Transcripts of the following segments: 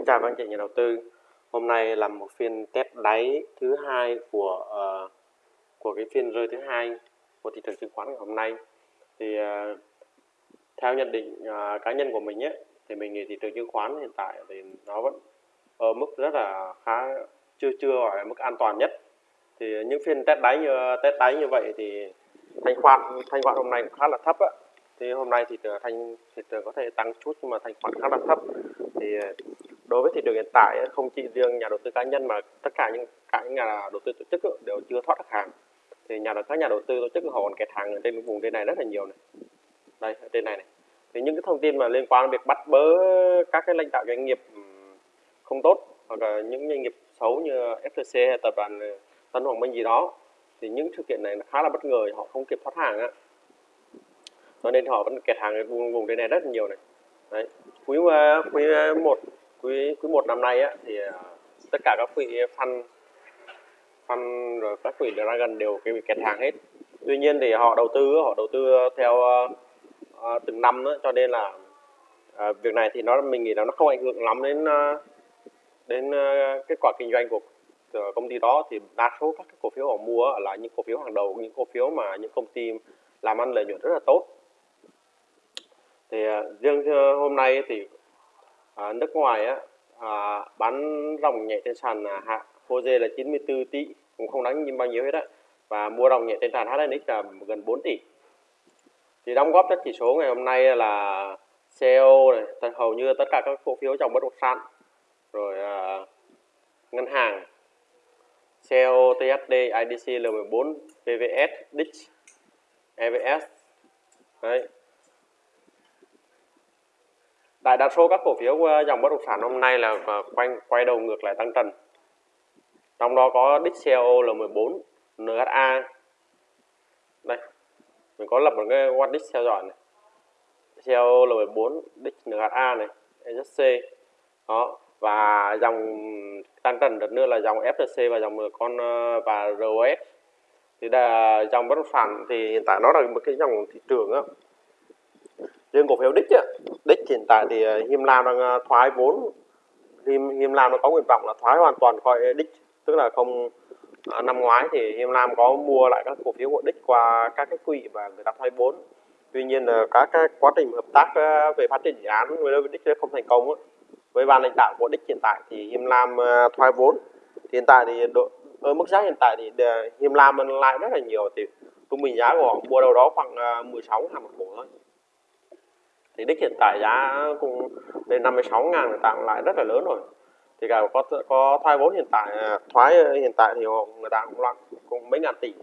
Xin chào các anh chị nhà đầu tư. Hôm nay là một phiên test đáy thứ hai của uh, của cái phiên rơi thứ hai của thị trường chứng khoán ngày hôm nay. Thì uh, theo nhận định uh, cá nhân của mình ấy, thì mình nghĩ thị trường chứng khoán hiện tại thì nó vẫn ở mức rất là khá chưa chưa gọi là mức an toàn nhất. Thì những phiên test đáy như test đáy như vậy thì thanh khoản thanh khoản hôm nay cũng khá là thấp á thì hôm nay thì thanh thị trường có thể tăng chút nhưng mà thanh khoản khá là thấp thì đối với thị trường hiện tại, không chỉ riêng nhà đầu tư cá nhân mà tất cả những cả những nhà đầu tư tổ chức đều chưa thoát được hàng thì nhà các nhà đầu tư tổ chức họ còn kẹt hàng ở trên vùng trên này rất là nhiều này. Đây, ở trên này này. Thì những cái thông tin mà liên quan đến việc bắt bớ các cái lãnh đạo doanh nghiệp không tốt hoặc là những doanh nghiệp xấu như FTC hay tập đoàn ờ, Tân Hoàng Minh gì đó, thì những sự kiện này khá là bất ngờ, họ không kịp thoát hàng á. Cho nên họ vẫn kẹt hàng ở vùng vùng trên này rất là nhiều này. Đấy. Quý ờ, quý ờ, một quý quý một năm nay á thì à, tất cả các quỹ fund fund rồi các quỹ Dragon đều cái bị kẹt hàng hết. Tuy nhiên thì họ đầu tư họ đầu tư theo uh, từng năm nữa cho nên là uh, việc này thì nó mình nghĩ là nó không ảnh hưởng lắm đến uh, đến uh, kết quả kinh doanh của công ty đó. Thì đa số các cái cổ phiếu họ mua là những cổ phiếu hàng đầu những cổ phiếu mà những công ty làm ăn lợi nhuận rất là tốt. Thì uh, riêng hôm nay thì à, nước ngoài á, à, bán ròng nhẹ trên sàn à, hạ HOSE là 94 tỷ cũng không đáng nhìn bao nhiêu hết á. Và mua ròng nhẹ trên sàn HNX là gần 4 tỷ. Thì đóng góp cho chỉ số ngày hôm nay là CEO này hầu như tất cả các cổ phiếu trong bất động sản rồi à, ngân hàng CEO THD IDC L14 PVS DIX EVS đấy đại đa số các cổ phiếu ờ, dòng bất động sản hôm nay là ờ, quanh, quay đầu ngược lại tăng trần. Trong đó có DXCO là 14 NHA đây, mình có lập một cái watch DIX theo dõi này. DIXIO là 14 DIX NHA này SC đó, và dòng tăng trần đợt nữa là dòng FTC và dòng con ờ, và ROS thì là dòng bất động sản thì hiện tại nó là một cái dòng thị trường á riêng cổ phiếu đích á, đích hiện tại thì Him Hiêm Lam đang ờ, thoái vốn. Hiêm, Hiêm Lam nó có nguyện vọng là thoái hoàn toàn khỏi đích tức là không à, năm ngoái thì Hiêm Lam có mua lại các cổ phiếu của đích qua các cái quỹ và người ta thoái vốn. Tuy nhiên là các cái quá trình hợp tác ờ, về phát triển dự án với đích không thành công á. với ban lãnh đạo của đích hiện tại thì Hiêm Lam thoái vốn. Thì hiện tại thì độ, ở mức giá hiện tại thì Hiêm Lam lại rất là nhiều. Thì trung bình giá của họ mua đâu đó khoảng 16 ngàn một cổ thôi thì đích hiện tại giá cũng lên 56 ngàn người ta cũng lại rất là lớn rồi. Thì cả có có thoái vốn hiện tại à, thoái hiện tại thì người ta cũng loạn cũng mấy ngàn tỷ.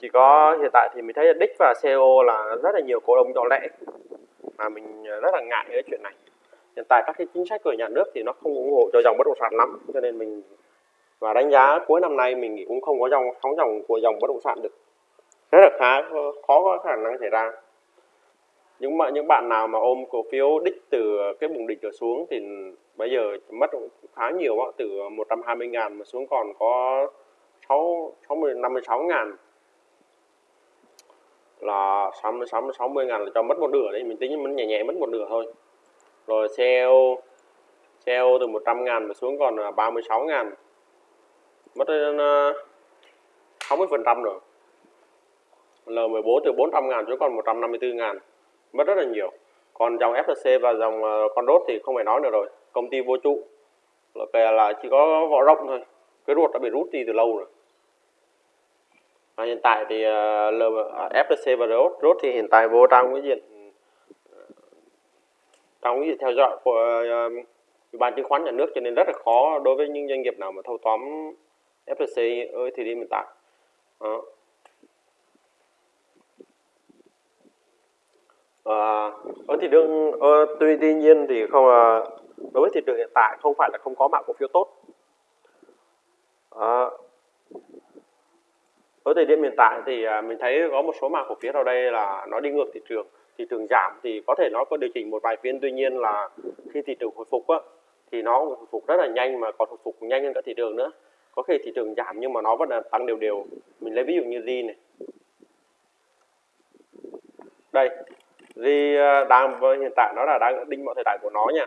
Chỉ có hiện tại thì mình thấy đích và CEO là rất là nhiều cổ đông nhỏ lẻ mà mình rất là ngại cái chuyện này. Hiện tại các cái chính sách của nhà nước thì nó không ủng hộ cho dòng bất động sản lắm, cho nên mình, và đánh giá cuối năm nay mình nghĩ cũng không có dòng, sóng dòng của dòng bất động sản được. Rất là khá, khó có khả năng xảy ra những mà những bạn nào mà ôm cổ phiếu đích từ cái vùng đỉnh trở xuống thì bây giờ mất khá nhiều á từ 120 ngàn mà xuống còn có 6 60 56 ngàn. Là 60 60 60 ngàn là cho mất một nửa đấy, mình tính mình nhẹ nhẹ mất một nửa thôi. Rồi CEO CEO từ 100 ngàn mà xuống còn 36 ngàn. Mất đến ờ, 60 phần trăm rồi. L14 từ 400 ngàn xuống còn 154 ngàn mất rất là nhiều. Còn dòng FLC và dòng ờ, con đốt thì không phải nói nữa rồi. Công ty vô trụ. Là, là chỉ có vỏ rộng thôi. Cái ruột đã bị rút đi từ lâu rồi. À, hiện tại thì uh, và đốt rốt thì hiện tại vô trong cái diện ờ, trong cái diện theo dõi của uh, ủy ban chứng khoán nhà nước cho nên rất là khó đối với những doanh nghiệp nào mà thâu tóm FLC ở thời điểm hiện tại. Ờ, ở thị trường ờ, tuy tuy nhiên thì không à, đối với thị trường hiện tại không phải là không có mã cổ phiếu tốt. Ờ, à, ở thời điểm hiện tại thì à, mình thấy có một số mã cổ phiếu ở đây là nó đi ngược thị trường. Thị trường giảm thì có thể nó có điều chỉnh một vài phiên. Tuy nhiên là khi thị trường hồi phục á, thì nó hồi phục rất là nhanh mà còn hồi phục nhanh hơn cả thị trường nữa. Có khi thị trường giảm nhưng mà nó vẫn là tăng đều đều. Mình lấy ví dụ như Z này. Đây vì à, đang hiện tại nó là đang đinh mọi thời đại của nó nha.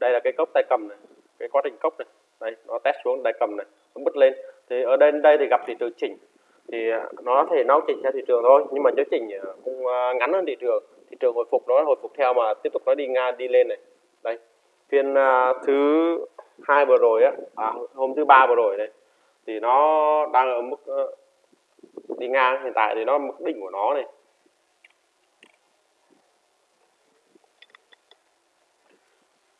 Đây là cái cốc tay cầm này cái quá trình cốc này. Đây nó test xuống tay cầm này nó bứt lên. Thì ở đây đây thì gặp thị trường chỉnh. Thì à, nó thể nó chỉnh theo thị trường thôi nhưng mà nếu chỉnh à, cũng ngắn hơn thị trường. Thị trường hồi phục nó hồi phục theo mà tiếp tục nó đi ngang đi lên này. Đây phiên thứ hai vừa rồi á à, hôm thứ ba vừa rồi này thì nó đang ở mức đi ngang. Hiện tại thì nó mức đỉnh của nó này.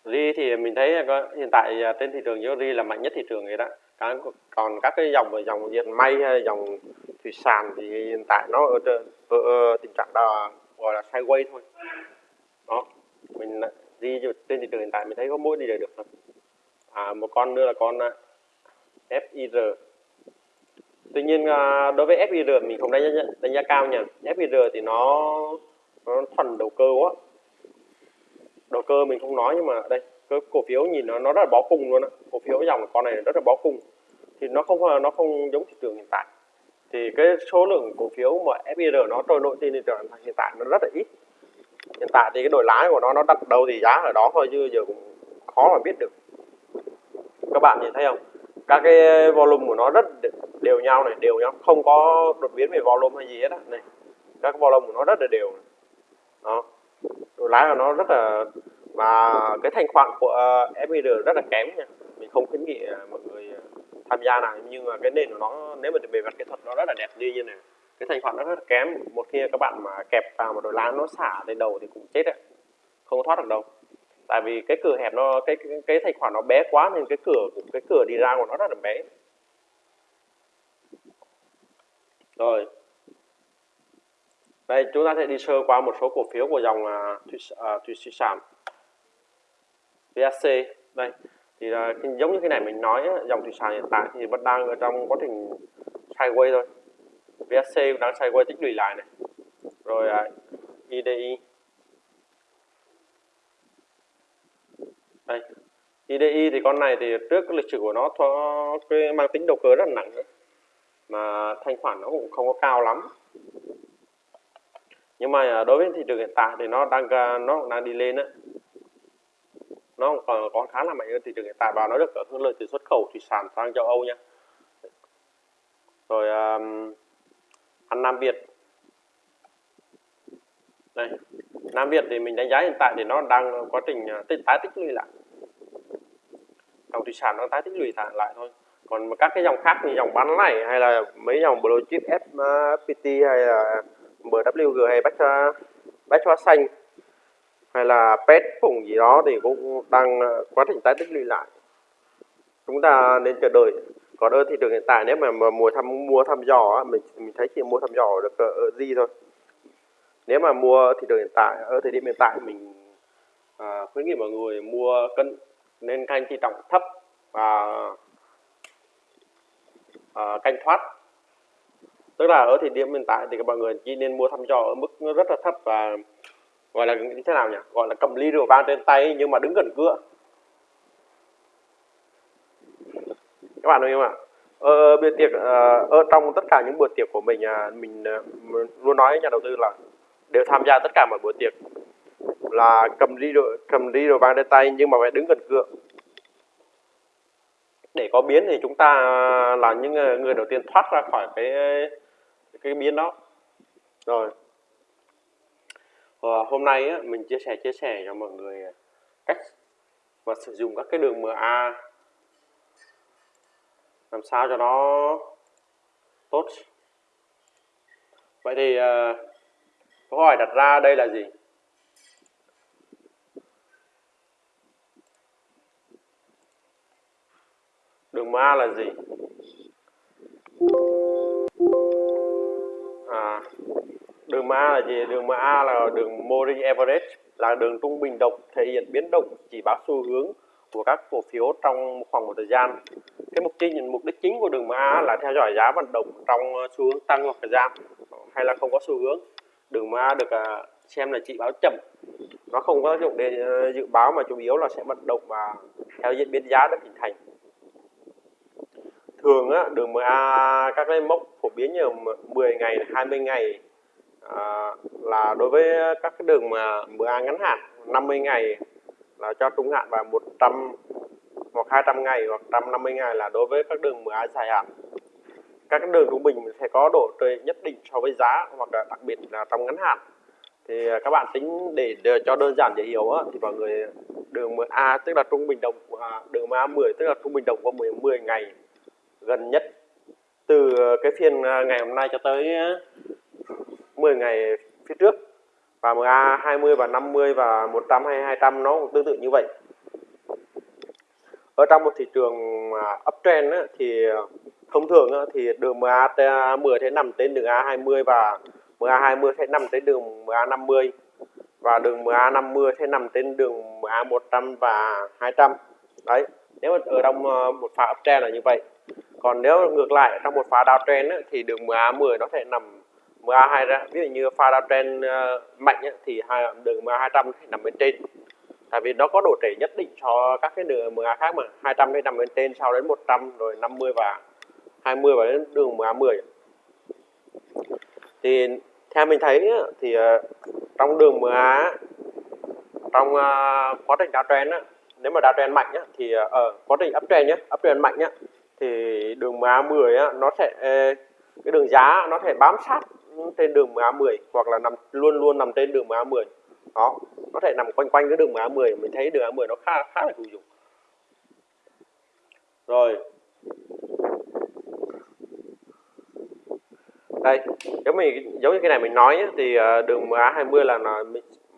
Ri thì mình thấy có hiện tại à, trên thị trường ri là mạnh nhất thị trường vậy đó. Còn các cái dòng dòng diệt may hay dòng thủy sản thì hiện tại nó ở, trên, ở, ở tình trạng là gọi là sideways thôi. Đó mình à, đi trên thị trường hiện tại mình thấy có mỗi đi được thôi. À, một con nữa là con à, FIR tuy nhiên đối với FIR mình không đánh giá, đánh giá cao nha. FIR thì nó nó thuần đầu cơ quá đầu cơ mình không nói nhưng mà đây cái cổ phiếu nhìn nó nó rất là bó cung luôn á. Cổ phiếu dòng con này rất là bó cung thì nó không nó không giống thị trường hiện tại. Thì cái số lượng cổ phiếu mà FIR nó trôi nổi trên thị trường hiện tại nó rất là ít. Hiện tại thì cái đổi lái của nó nó đặt đâu thì giá ở đó thôi chứ giờ cũng khó mà biết được. Các bạn nhìn thấy không? Các cái volume của nó rất đều nhau này, đều nhau. Không có đột biến về volume hay gì hết á. Này, các volume của nó rất là đều. Đó đồ lái của nó rất là và cái thanh khoản của uh, rất là kém nha. Mình không khuyến nghị ờ, mọi người ờ, tham gia nào. Nhưng mà cái nền của nó nếu mà về mặt kỹ thuật nó rất là đẹp như như này cái thanh khoản nó rất là kém. Một khi các bạn mà kẹp vào một đôi lá nó xả lên đầu thì cũng chết đấy. Không thoát được đâu. Tại vì cái cửa hẹp nó cái cái, cái thanh khoản nó bé quá nên cái cửa cái cửa đi ra của nó rất là bé. Rồi đây chúng ta sẽ đi sơ qua một số cổ phiếu của dòng uh, thủy, uh, thủy sản. VSC đây. Thì uh, giống như cái này mình nói dòng thủy sản hiện tại thì vẫn đang ở trong quá trình sideways thôi. VSC đang sideways tích lũy lại này. Rồi uh, IDI đây. IDI thì con này thì trước cái lịch sử của nó có cái mang tính đầu cơ rất là nặng nữa mà thanh khoản nó cũng không có cao lắm nhưng mà à, đối với thị trường hiện tại thì nó đang à, nó đang đi lên á. Nó còn có khá là mạnh hơn thị trường hiện tại và nó được hưởng lợi từ xuất khẩu thủy sản sang châu Âu nha rồi um, ăn Nam Việt. Đây Nam Việt thì mình đánh giá hiện tại thì nó đang quá trình à, tích tái tích lũy lại. Dòng thủy sản nó tái tích lũy lại thôi. Còn các cái dòng khác như dòng bán này hay là mấy dòng blue chip FPT hay là MWG hay bách bách hóa xanh hay là pet vùng gì đó thì cũng đang ờ, quá trình tái tích lũy lại. Chúng ta nên chờ đợi. Còn ở thị trường hiện tại nếu mà, mà mua thăm mua thăm dò mình mình thấy chỉ mua thăm dò được ờ, ờ, ở gì thôi. Nếu mà mua thị trường hiện tại ở thời điểm hiện tại mình à, khuyến nghị mọi người mua cân nên canh chi trọng thấp và à, canh thoát tức là ở thời điểm hiện tại thì các bạn người chỉ nên mua thăm dò ở mức rất là thấp và gọi là như thế nào nhỉ? Gọi là cầm ly rượu vang trên tay nhưng mà đứng gần cửa. Các bạn hiểu không ạ? Ở bữa tiệc ờ, ở trong tất cả những bữa tiệc của mình à, mình ờ, luôn nói với nhà đầu tư là đều tham gia tất cả mọi bữa tiệc là cầm ly rượu cầm ly rượu vang trên tay nhưng mà phải đứng gần cửa. Để có biến thì chúng ta là những người đầu tiên thoát ra khỏi cái cái biến đó. Rồi. Và hôm nay á, mình chia sẻ chia sẻ cho mọi người cách và sử dụng các cái đường MA làm sao cho nó tốt. Vậy thì uh, câu hỏi đặt ra đây là gì? Đường MA là gì? Đường MA là gì? Đường MA là đường Moving Average là đường trung bình động thể hiện biến động chỉ báo xu hướng của các cổ phiếu trong khoảng một thời gian. Cái mục tiêu, mục đích chính của đường MA là theo dõi giá vận động trong ờ, xu hướng tăng hoặc giảm hay là không có xu hướng. Đường MA được à, xem là chỉ báo chậm. Nó không có tác dụng để ờ, dự báo mà chủ yếu là sẽ vận động và theo diễn biến giá đã hình thành. Thường á, đường MA các cái mốc phổ biến như 10 ngày 20 ngày à, là đối với các cái đường mà bữa ăn ngắn hạn 50 ngày là cho trung hạn và 100 hoặc 200 ngày hoặc 150 ngày là đối với các đường MA dài hạn. Các cái đường trung bình sẽ có độ trễ nhất định so với giá hoặc là đặc biệt là trong ngắn hạn. Thì à, các bạn tính để, để cho đơn giản dễ hiểu á, thì mọi người đường MA tức là trung bình đồng à, đường MA 10 tức là trung bình đồng của 10 10 ngày gần nhất. Từ cái phiên à, ngày hôm nay cho tới 10 ngày phía trước và MA 20 và 50 và 100 hay 200 nó cũng tương tự như vậy. Ở trong một thị trường à, uptrend á, thì à, thông thường á, thì đường MA 10 sẽ nằm trên đường A20 và MA20 sẽ nằm trên đường MA50 và đường MA50 sẽ nằm trên đường MA100 và 200 đấy nếu ở trong à, một pha uptrend là như vậy. Còn nếu ngược lại trong một pha downtrend á, thì đường MA10 nó sẽ nằm MA2 ra. Ví dụ như pha downtrend ờ, mạnh ấy, thì đường MA200 nằm bên trên. Tại vì nó có độ trễ nhất định cho các cái đường MA khác mà. 200 sẽ nằm bên trên sau đến 100 rồi 50 và 20 và đến đường MA10 thì theo mình thấy thì ờ, trong đường MA trong ờ, quá trình downtrend á nếu mà downtrend mạnh á, thì ở quá trình uptrend nhé uptrend mạnh nhé thì đường MA10 á, nó sẽ cái đường giá nó sẽ bám sát trên đường MA10 hoặc là nằm luôn luôn nằm trên đường MA10 đó nó thể nằm quanh quanh cái đường MA10 mình thấy đường MA10 nó khá khá là hữu dụng. Rồi. Đây giống như giống như cái này mình nói nhé, thì ờ, đường MA20 là, là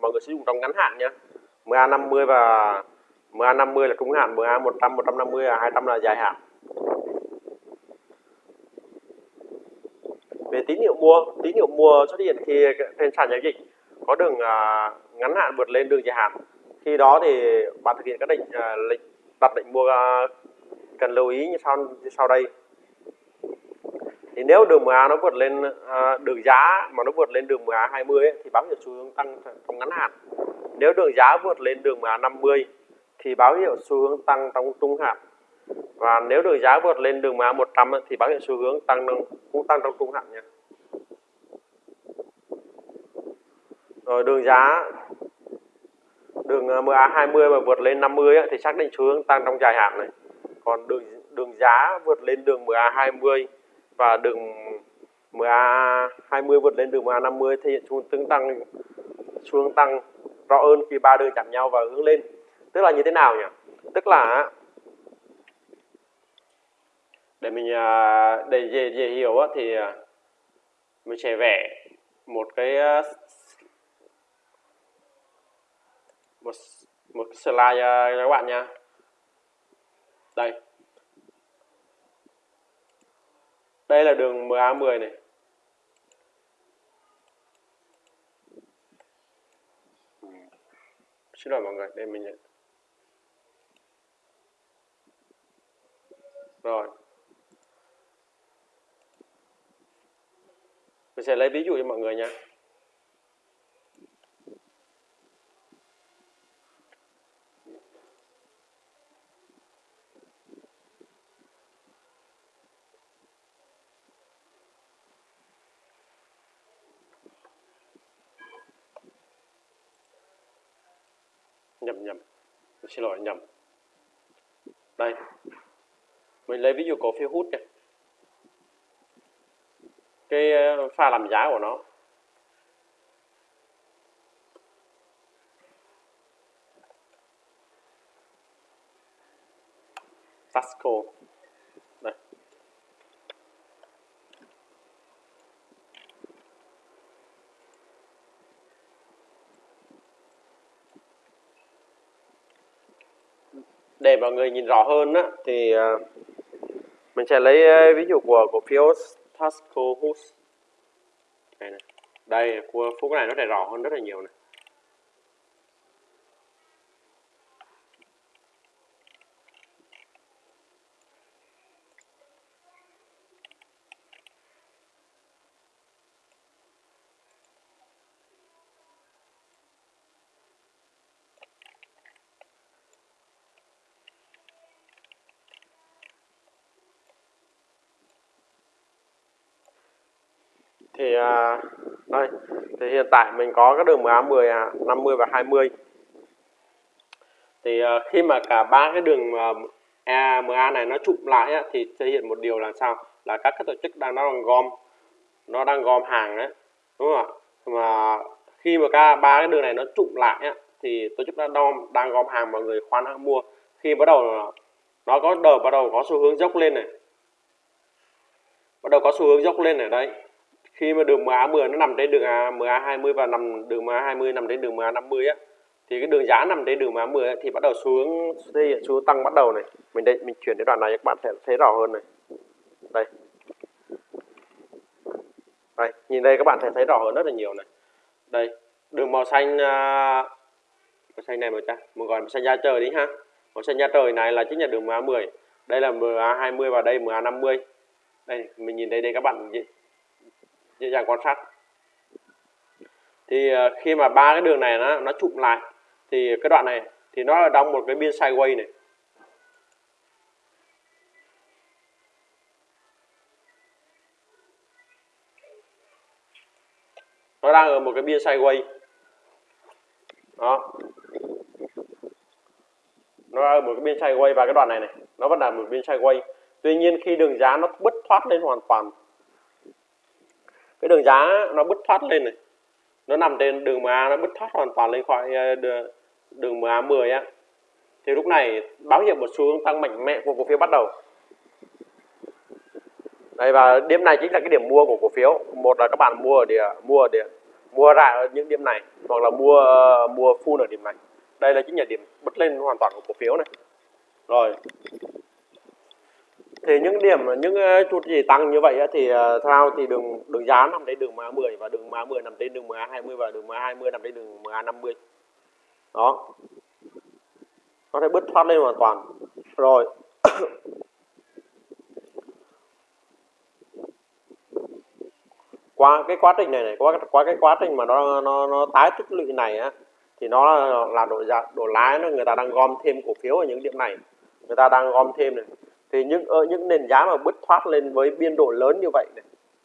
mọi người sử dụng trong ngắn hạn nhé MA50 và MA50 là trung hạn MA100 150 và 200 là dài hạn. Về tín hiệu mua tín hiệu mua xuất hiện khi trên sàn giao dịch có đường uh, ngắn hạn vượt lên đường dài hạn. Khi đó thì bạn thực hiện các định uh, lệnh đặt lệnh mua uh, cần lưu ý như sau như sau đây. Thì nếu đường MA nó vượt lên uh, đường giá mà nó vượt lên đường MA 20 ấy, thì báo hiệu xu hướng tăng trong ngắn hạn. Nếu đường giá vượt lên đường MA 50 thì báo hiệu xu hướng tăng trong trung hạn và nếu đường giá vượt lên đường MA 100 thì báo hiệu xu hướng tăng cũng tăng trong trung hạn nha. Rồi đường giá, đường à, MA 20 mà vượt lên 50 thì xác định xu hướng tăng trong dài hạn này. Còn đường đường giá vượt lên đường MA 20 và đường MA 20 vượt lên đường MA 50 thể hiện xu hướng tăng, xu hướng tăng rõ hơn khi ba đường chạm nhau và hướng lên. Tức là như thế nào nhỉ? Tức là để mình à, để dễ, dễ hiểu thì à, mình sẽ vẽ một cái à, một một cái slide cho các bạn nha. Đây. Đây là đường MA10 này. Xin lỗi mọi người đây mình rồi. Mình sẽ lấy ví dụ cho mọi người nha nhầm nhầm. Mình xin lỗi, nhầm. Đây. Mình lấy ví dụ cổ phiếu hút nha cái ờ, pha làm giá của nó. Tasco. Đây. Để mọi người nhìn rõ hơn á, thì ờ, mình sẽ lấy ờ, ví dụ của cổ phiếu Tasco Host đây này đây, của phút này nó đầy rõ hơn rất là nhiều này thì à, đây. Thì hiện tại mình có các đường MA 10 50 và 20 thì à, khi mà cả ba cái đường à, EMA này nó chụm lại á, thì thể hiện một điều là sao? Là các cái tổ chức đang nó đang gom nó đang gom hàng đấy đúng không ạ? Mà khi mà cả ba cái đường này nó chụm lại á, thì tổ chức đang gom đang gom hàng mọi người khoan hàng mua. Khi bắt đầu à, nó có đầu bắt đầu có xu hướng dốc lên này. Bắt đầu có xu hướng dốc lên ở đây khi mà đường MA10 nó nằm trên đường MA20 và nằm đường MA20 nằm trên đường MA50 á, thì cái đường giá nằm trên đường MA10 thì bắt đầu xuống, đây, xuống tăng bắt đầu này. Mình đây, mình chuyển cái đoạn này các bạn sẽ thấy rõ hơn này. Đây. Đây, nhìn đây các bạn sẽ thấy rõ hơn rất là nhiều này. Đây, đường màu xanh à, màu xanh này màu trắng mình gọi màu xanh da trời đi ha. Màu xanh da trời này là chính là đường MA10 đây là MA20 và đây MA50 đây, mình nhìn đây đây các bạn dễ, dàng quan sát. Thì ờ, khi mà ba cái đường này nó nó chụm lại thì cái đoạn này thì nó là trong một cái biên sideways này. Nó đang ở một cái biên sideways. Đó. Nó ở một cái biên sideways và cái đoạn này này nó vẫn là một biên sideways. Tuy nhiên khi đường giá nó bứt thoát lên hoàn toàn cái đường giá nó bứt thoát lên này. Nó nằm trên đường MA nó bứt thoát hoàn toàn lên khỏi ờ, đường, đường MA10 á. Thì lúc này báo hiệu một xu hướng tăng mạnh mẽ của cổ phiếu bắt đầu. Đây và điểm này chính là cái điểm mua của cổ phiếu. Một là các bạn mua ở địa mua ở địa mua ra ở những điểm này hoặc là mua mua full ở điểm này. Đây là chính là điểm bứt lên hoàn toàn của cổ phiếu này. Rồi thì những điểm những ờ, chút gì tăng như vậy thì ờ, sao theo thì đường đường giá nằm trên đường MA 10 và đường MA 10 nằm trên đường MA 20 và đường MA 20 nằm trên đường MA 50 đó. Nó sẽ bứt thoát lên hoàn toàn. Rồi. Qua cái quá trình này này, qua qua cái quá trình mà nó nó nó tái tích lũy này á, thì nó là độ giá độ lái nó người ta đang gom thêm cổ phiếu ở những điểm này. Người ta đang gom thêm này thì những ở những nền giá mà bứt thoát lên với biên độ lớn như vậy này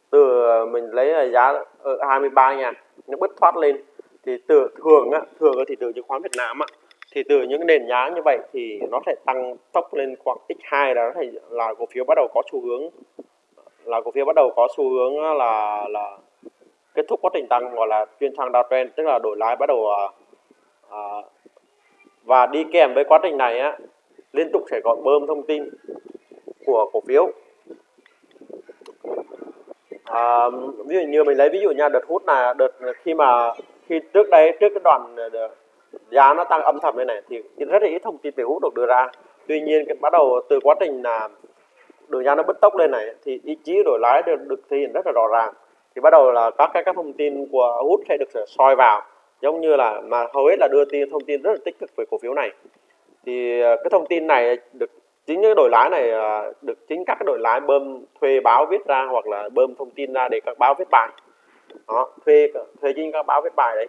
từ ờ, mình lấy là giá ở 23 ngàn nó bứt thoát lên thì từ thường á thường ở thị trường chứng khoán Việt Nam á thì từ những nền giá như vậy thì nó sẽ tăng tốc lên khoảng x2 là nó là cổ phiếu bắt đầu có xu hướng là cổ phiếu bắt đầu có xu hướng là là kết thúc quá trình tăng gọi là chuyên sang downtrend tức là đổi lái bắt đầu à, à, và đi kèm với quá trình này á liên tục sẽ gọi bơm thông tin của cổ phiếu. À, ví dụ như mình lấy ví dụ nha đợt hút là đợt khi mà khi trước đây trước cái đoạn ờ, giá nó tăng âm thầm như này thì rất là ít thông tin về hút được đưa ra. Tuy nhiên cái bắt đầu từ quá trình là đường giá nó bứt tốc lên này thì ý chí đổi lái được, được thể hiện rất là rõ ràng. Thì bắt đầu là các cái các thông tin của hút sẽ được soi vào giống như là mà hầu hết là đưa tin thông tin rất là tích cực về cổ phiếu này thì ờ, cái thông tin này được chính những đội lái này ờ, được chính các cái đội lái bơm thuê báo viết ra hoặc là bơm thông tin ra để các báo viết bài. Đó thuê thuê chính các báo viết bài đấy.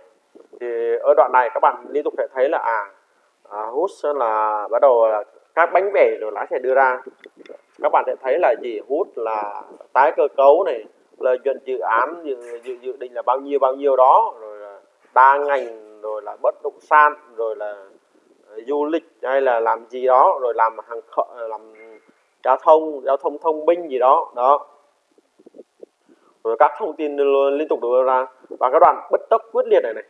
Thì ở đoạn này các bạn liên tục sẽ thấy là à, à hút là bắt đầu là các bánh bể rồi lái sẽ đưa ra. Các bạn sẽ thấy là gì hút là tái cơ cấu này lợi nhuận dự án dự, dự, dự định là bao nhiêu bao nhiêu đó rồi là đa ngành rồi là bất động sản rồi là du lịch hay là làm gì đó rồi làm hàng ờ, làm giao thông giao thông thông minh gì đó đó. Rồi các thông tin liên tục đưa ra và các đoạn bất tốc quyết liệt này này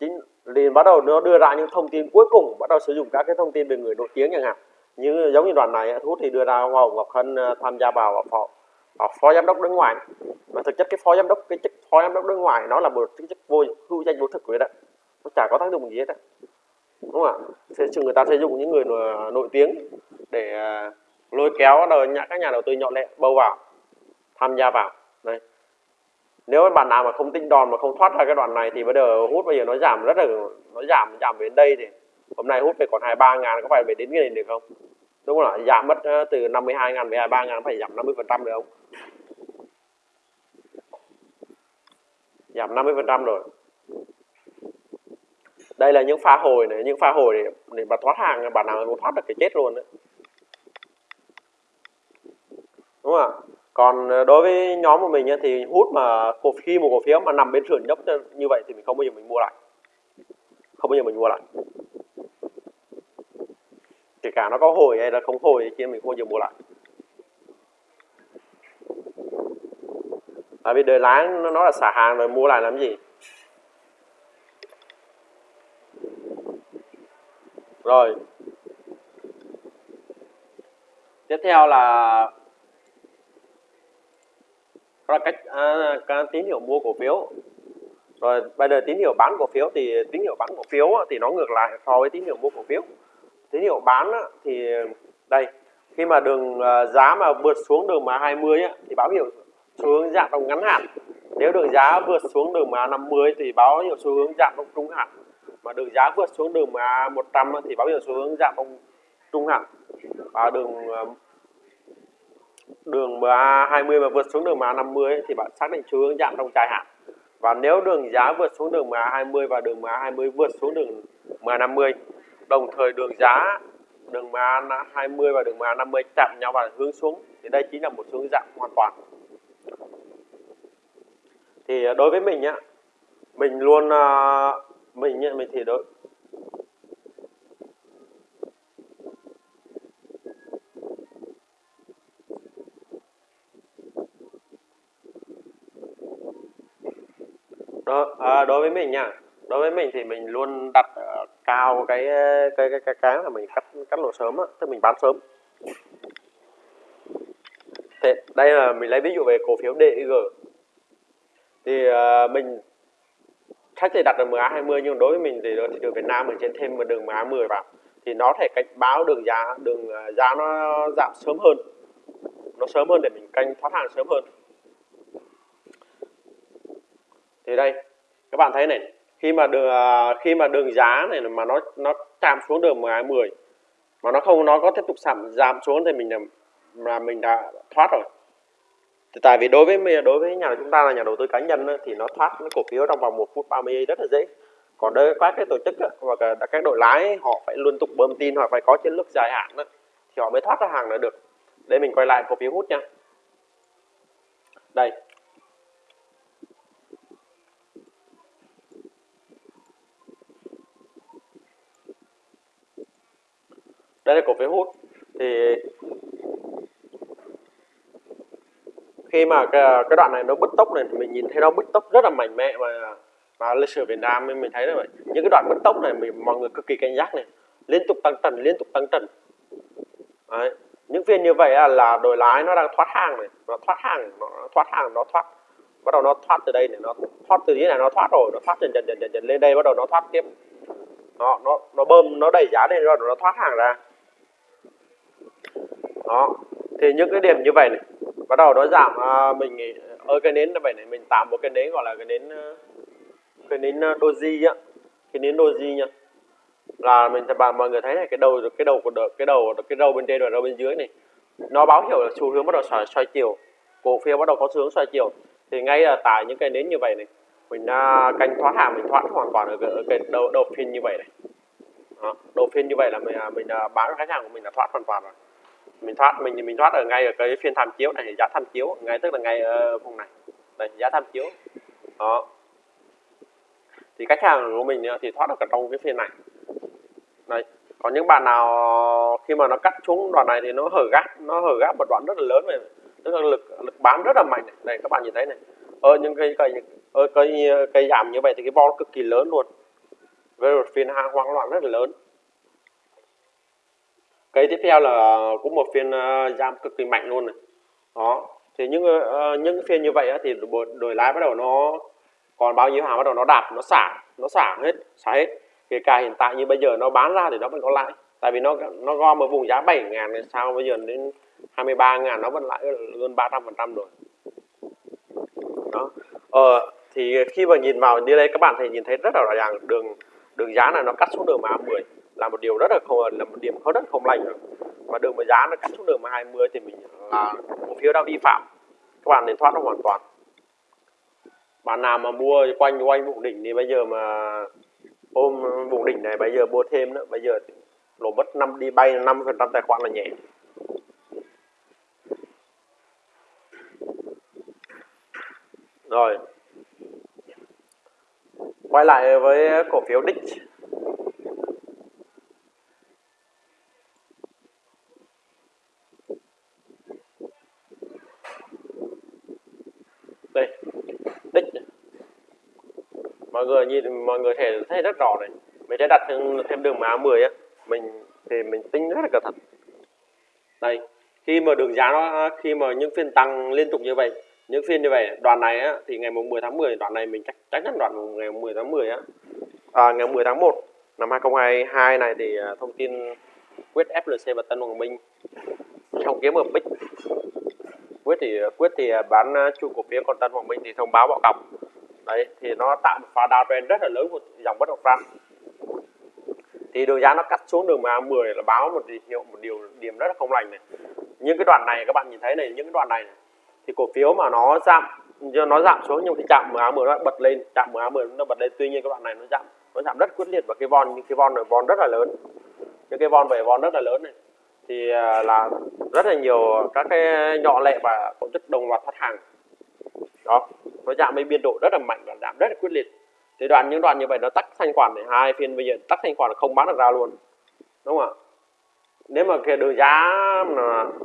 chính liền bắt đầu nó đưa ra những thông tin cuối cùng bắt đầu sử dụng các cái thông tin về người nổi tiếng chẳng hạn. Như giống như đoạn này thu thì đưa ra hoa hồng ngọc hân à, tham gia vào phó, và phó giám đốc đối ngoài. Mà thực chất cái phó giám đốc cái chức phó giám đốc đối ngoài nó là một cái chức vô hữu danh vô thực vậy đó. Nó chả có tác dụng gì hết đó đúng không ạ? Thế người ta sử dụng những người nổi, tiếng để à, lôi kéo các nhà đầu tư nhỏ lẻ bâu vào tham gia vào. Đây. Nếu bạn nào mà không tinh đòn mà không thoát ra cái đoạn này thì bây giờ hút bây giờ nó giảm rất là nó giảm giảm đến đây thì hôm nay hút về còn 23 ngàn có phải về đến cái này được không? Đúng không ạ? Giảm mất ờ, từ 52 ngàn về 23 ngàn phải giảm 50 phần trăm được không? Giảm 50 phần trăm rồi đây là những pha hồi này, những pha hồi để để mà thoát hàng bạn nào cũng thoát được cái chết luôn đấy. Đúng không ạ? Còn ờ, đối với nhóm của mình thì hút mà cổ, khi một cổ phiếu mà nằm bên sườn dốc như vậy thì mình không bao giờ mình mua lại. Không bao giờ mình mua lại. Kể cả nó có hồi hay là không hồi thì mình không bao giờ mua lại. Tại vì đời lái nó là xả hàng rồi, mua lại làm gì? Rồi. Tiếp theo là đó là cách à, cái tín hiệu mua cổ phiếu. Rồi bây giờ tín hiệu bán cổ phiếu thì tín hiệu bán cổ phiếu thì nó ngược lại so với tín hiệu mua cổ phiếu. Tín hiệu bán thì đây khi mà đường à, giá mà vượt xuống đường mà 20 thì báo hiệu xu hướng giảm trong ngắn hạn. Nếu đường giá vượt xuống đường mà 50 thì báo hiệu xu hướng giảm trong trung hạn mà đường giá vượt xuống đường MA100 thì báo hiệu xu hướng giảm trong trung hạn và đường ờ, đường MA20 mà vượt xuống đường MA50 thì bạn xác định xu hướng giảm trong dài hạn. Và nếu đường giá vượt xuống đường MA20 và đường MA20 vượt xuống đường MA50 đồng thời đường giá đường MA20 và đường MA50 chạm nhau và hướng xuống thì đây chính là một hướng giảm hoàn toàn. Thì ờ, đối với mình á mình luôn uh, mình mình thì đối đó à, đối với mình nha. Đối với mình thì mình luôn đặt uh, cao cái ờ, cái cái cái cái là mình cắt cắt lỗ sớm á tức mình bán sớm. Thế đây là mình lấy ví dụ về cổ phiếu DG thì uh, mình khách thì đặt được MA20 nhưng đối với mình thì thị trường Việt Nam mình trên thêm một đường MA10 vào. Thì nó thể cảnh báo đường giá đường à, giá nó giảm sớm hơn. Nó sớm hơn để mình canh thoát hàng sớm hơn. Thì đây các bạn thấy này khi mà đường à, khi mà đường giá này mà nó nó chạm xuống đường 10 mà nó không nó có tiếp tục giảm giảm xuống thì mình là, là mình đã thoát rồi thì tại vì đối với đối với nhà chúng ta là nhà đầu tư cá nhân thì nó thoát cái cổ phiếu trong vòng 1 phút 30 giây rất là dễ. Còn đối với các cái tổ chức hoặc là các đội lái, họ phải liên tục bơm tin hoặc phải có chiến lược dài hạn thì họ mới thoát ra hàng được. Để mình quay lại cổ phiếu hút nha. Đây. Đây là cổ phiếu hút. Thì khi mà cái, cái đoạn này nó bứt tốc này thì mình nhìn thấy nó bứt tốc rất là mạnh mẽ và và lịch sử Việt Nam mình thấy là những cái đoạn bứt tốc này mình mọi người cực kỳ cảnh giác này. Liên tục tăng trần liên tục tăng trần Đấy. những phiên như vậy là đội lái nó đang thoát hàng này nó thoát hàng nó thoát hàng nó thoát. Bắt đầu nó thoát từ đây này nó thoát từ dưới này nó thoát rồi nó thoát dần dần dần dần, dần lên đây bắt đầu nó thoát tiếp. Nó nó nó bơm nó đẩy giá lên rồi nó thoát hàng ra. Đó. Thì những cái điểm như vậy này bắt đầu nó giảm à, mình ở cái nến như vậy này mình tạo một cái nến gọi là cái nến cái nến doji á cái nến doji nhá. Là mình sẽ bạn mọi người thấy này cái đầu cái đầu của đợt cái đầu cái đầu bên trên và đầu bên dưới này nó báo hiệu là xu hướng bắt đầu xoay, xoay chiều cổ phiếu bắt đầu có xu hướng xoay chiều. Thì ngay là tại những cái nến như vậy này mình à, canh thoát hàng mình thoát hoàn toàn ở cái, ở cái đầu đầu phiên như vậy này. Đó, đầu phiên như vậy là mình à, mình à, bán khách hàng của mình là thoát hoàn toàn rồi mình thoát, mình mình thoát ở ngay ở cái phiên tham chiếu này, giá tham chiếu, ngay tức là ngay ở vùng này. Đây, giá tham chiếu. Đó. Thì khách hàng của mình thì thoát được cả trong cái phiên này. Đây còn những bạn nào khi mà nó cắt xuống đoạn này thì nó hở gác, nó hở gác một đoạn rất là lớn này tức là lực lực bán rất là mạnh này. Này các bạn nhìn thấy này. Ở những cây cây ở cây cây giảm như vậy thì cái vol cực kỳ lớn luôn. Với một phiên hàng hoang loạn rất là lớn cây tiếp theo là cũng một phiên ờ, giảm cực kỳ mạnh luôn này. Đó thì những ờ, những phiên như vậy thì đổi lái bắt đầu nó còn bao nhiêu hàng bắt đầu nó đạp nó xả nó xả hết xả hết. Kể cả hiện tại như bây giờ nó bán ra thì nó vẫn có lãi. Tại vì nó nó gom ở vùng giá 7 ngàn thì sao bây giờ đến 23 ngàn nó vẫn lãi hơn 300 phần trăm rồi. Đó. Ờ, thì khi mà nhìn vào như đây các bạn thì nhìn thấy rất là rõ ràng đường đường giá này nó cắt xuống đường mà 10 là một điều rất là không, là một điểm không rất không lành và đường mà giá nó cắt xuống đường mà 20 thì mình là cổ phiếu đã vi phạm. Các bạn nên thoát nó hoàn toàn. Bạn nào mà mua quanh quanh vùng đỉnh thì bây giờ mà ôm vùng đỉnh này, bây giờ mua thêm nữa, bây giờ lỗ mất năm, đi bay 5 phần trăm tài khoản là nhẹ. Rồi. Quay lại với cổ phiếu đích mọi người nhìn mọi người thể thấy rất rõ này. Mình sẽ đặt thêm, thêm đường má 10 á. Mình thì mình tính rất là cẩn thận. Đây khi mà đường giá nó à, khi mà những phiên tăng liên tục như vậy những phiên như vậy đoạn này á, thì ngày mùng 10 tháng 10 đoạn này mình chắc chắc chắn đoạn ngày 10 tháng 10 á. À, ngày 10 tháng 1 năm 2022 này thì à, thông tin quyết FLC và Tân Hoàng Minh trong kiếm ở bích. Quyết thì à, quyết thì bán chu cổ phiếu còn Tân Hoàng Minh thì thông báo bỏ cọc đấy thì nó tạo một pha downtrend rất là lớn của dòng bất động sản. Thì đường giá nó cắt xuống đường MA10 là báo một hiệu một điều điểm rất là không lành này. Những cái đoạn này các bạn nhìn thấy này những cái đoạn này, này thì cổ phiếu mà nó giảm nó giảm xuống nhưng thì chạm MA10 nó bật lên. Chạm MA10 nó bật lên tuy nhiên các đoạn này nó giảm nó giảm rất quyết liệt và cái von những cái von này von rất là lớn. Những cái von về von rất là lớn này. Thì à, là rất là nhiều các cái nhỏ lệ và tổ chức đồng loạt thoát hàng. Đó nó giảm với biên độ rất là mạnh và giảm rất là quyết liệt. Thì đoạn, những đoạn như vậy nó tắt thanh khoản này, hai phiên bây giờ tắt thanh khoản là không bán được ra luôn. Đúng không ạ? Nếu mà cái đường giá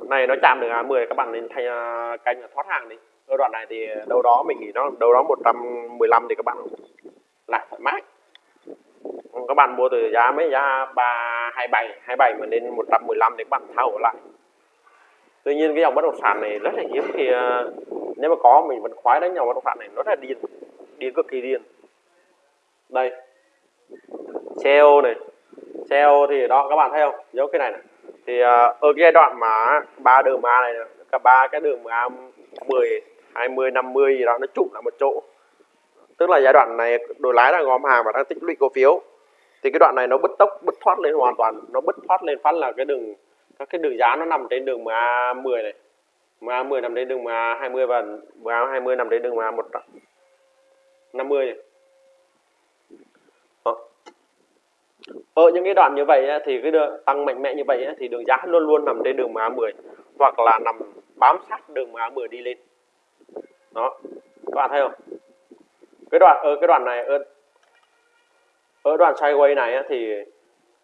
này nó chạm được à 10 các bạn nên thay à, canh thoát hàng đi. Ở đoạn này thì đâu đó mình nghĩ nó đâu đó 115 thì các bạn lại thoải mái. Các bạn mua từ giá mấy giá 327 27 mà lên 115 thì các bạn tháo lại. Tuy nhiên cái dòng bất động sản này rất là hiếm thì nếu mà có mình vẫn khoái đánh nhau với động phạm này. Nó rất là điên. Điên cực kỳ điên. Đây. CEO này. CEO thì đó các bạn thấy không? Dấu cái này, này. thì uh, ở cái giai đoạn mà ba đường ma này cả ba cái đường ma 10 20 50 gì đó nó trụ lại một chỗ. Tức là giai đoạn này đội lái đang gom hàng và đang tích lũy cổ phiếu. Thì cái đoạn này nó bứt tốc bứt thoát lên hoàn toàn. Nó bứt thoát lên phát là cái đường các cái đường giá nó nằm trên đường MA 10 này. MA 10 nằm trên đường MA 20 và MA 20 nằm trên đường MA 150 này ở những cái đoạn như vậy thì cái đường tăng mạnh mẽ như vậy thì đường giá luôn luôn nằm trên đường MA10 hoặc là nằm bám sát đường MA10 đi lên. Đó. Các bạn thấy không? Cái đoạn ở cái đoạn này ở, ở đoạn sideways này thì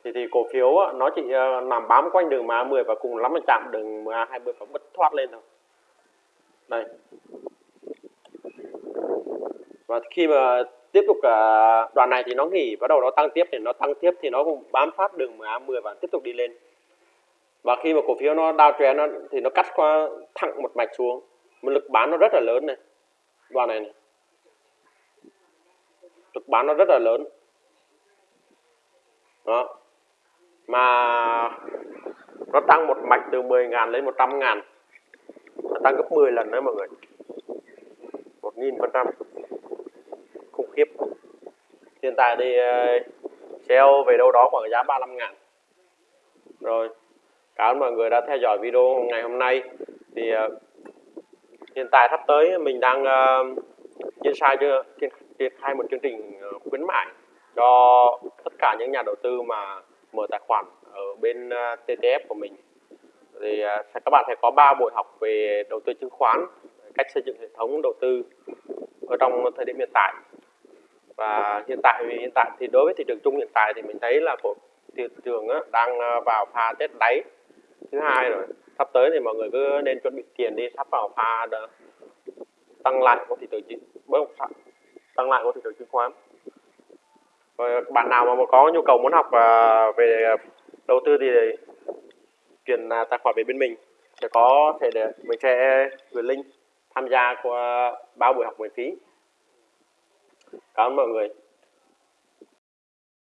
thì thì cổ phiếu nó chỉ ờ, nằm bám quanh đường MA10 và cùng lắm là chạm đường MA20 và bứt thoát lên thôi đây. Và khi mà tiếp tục à, đoạn này thì nó nghỉ bắt đầu nó tăng tiếp thì nó tăng tiếp thì nó cũng bám sát đường MA10 và tiếp tục đi lên. Và khi mà cổ phiếu nó đao trend nó thì nó cắt qua thẳng một mạch xuống. Một lực bán nó rất là lớn này. Đoạn này, này. lực bán nó rất là lớn. Đó. Mà nó tăng một mạch từ 10.000 lên 100 ngàn nó tăng gấp 10 lần đấy mọi người. 1.000 phần trăm. Khủng khiếp. Hiện tại thì ờ, sell về đâu đó khoảng giá 35 ngàn. Rồi cảm ơn mọi người đã theo dõi video ngày hôm nay. Thì uh, hiện tại sắp tới mình đang uh, triển khai chưa triển khai một chương trình khuyến mại cho tất cả những nhà đầu tư mà mở tài khoản ở bên uh, TTF của mình thì à, các bạn sẽ có 3 buổi học về đầu tư chứng khoán cách xây dựng hệ thống đầu tư ở trong thời điểm hiện tại và hiện tại hiện tại thì đối với thị trường chung hiện tại thì mình thấy là của thị trường á, đang à, vào pha tết đáy thứ hai rồi sắp tới thì mọi người cứ nên chuẩn bị tiền đi sắp vào pha đó. tăng lại của thị trường bất động sản tăng lại của thị trường chứng khoán rồi bạn nào mà có nhu cầu muốn học à, về đầu tư thì chuyển tài khoản về bên mình. Sẽ có thể để mình sẽ gửi link tham gia qua ba buổi học miễn phí. Cảm ơn mọi người.